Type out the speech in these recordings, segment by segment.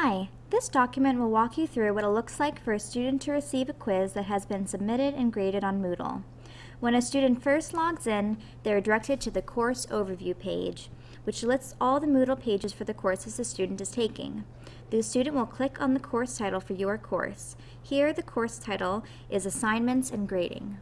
Hi, this document will walk you through what it looks like for a student to receive a quiz that has been submitted and graded on Moodle. When a student first logs in, they are directed to the Course Overview page, which lists all the Moodle pages for the courses the student is taking. The student will click on the course title for your course. Here, the course title is Assignments and Grading.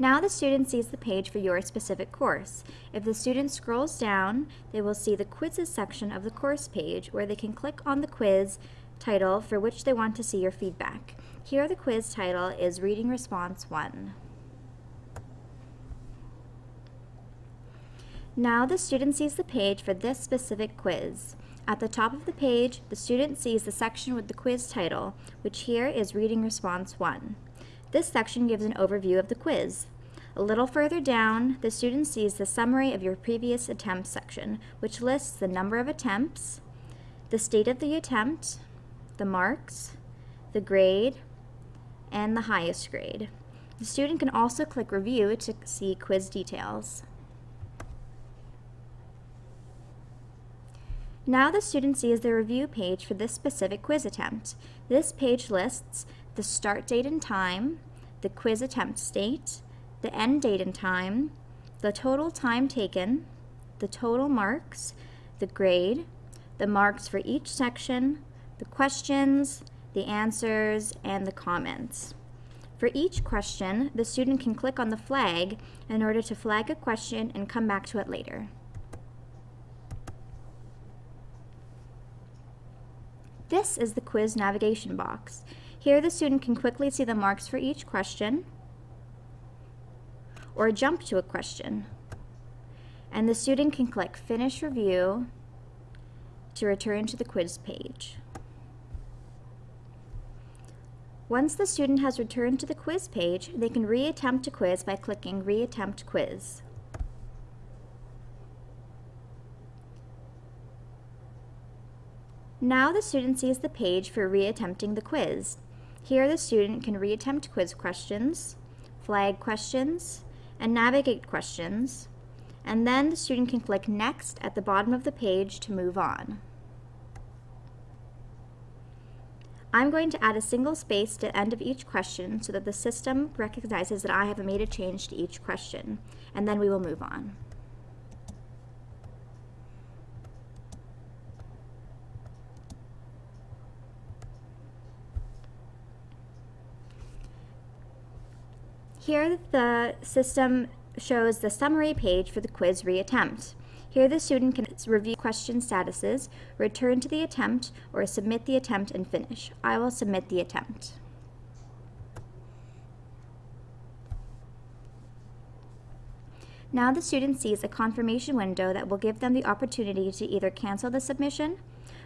Now the student sees the page for your specific course. If the student scrolls down, they will see the quizzes section of the course page where they can click on the quiz title for which they want to see your feedback. Here the quiz title is Reading Response 1. Now the student sees the page for this specific quiz. At the top of the page, the student sees the section with the quiz title, which here is Reading Response 1. This section gives an overview of the quiz. A little further down, the student sees the summary of your previous attempt section, which lists the number of attempts, the state of the attempt, the marks, the grade, and the highest grade. The student can also click Review to see quiz details. Now the student sees the review page for this specific quiz attempt. This page lists the start date and time, the quiz attempt state, the end date and time, the total time taken, the total marks, the grade, the marks for each section, the questions, the answers, and the comments. For each question, the student can click on the flag in order to flag a question and come back to it later. This is the quiz navigation box. Here the student can quickly see the marks for each question or jump to a question. And the student can click Finish Review to return to the quiz page. Once the student has returned to the quiz page, they can reattempt a quiz by clicking Reattempt Quiz. Now the student sees the page for reattempting the quiz. Here the student can reattempt quiz questions, flag questions, and navigate questions, and then the student can click Next at the bottom of the page to move on. I'm going to add a single space to the end of each question so that the system recognizes that I have made a change to each question, and then we will move on. Here the system shows the summary page for the quiz reattempt. Here the student can review question statuses, return to the attempt, or submit the attempt and finish. I will submit the attempt. Now the student sees a confirmation window that will give them the opportunity to either cancel the submission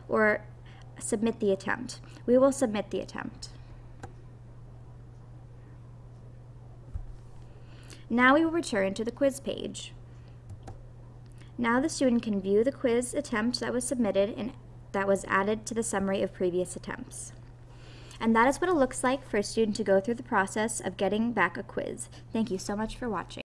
or submit the attempt. We will submit the attempt. Now we will return to the quiz page. Now the student can view the quiz attempt that was submitted and that was added to the summary of previous attempts. And that is what it looks like for a student to go through the process of getting back a quiz. Thank you so much for watching.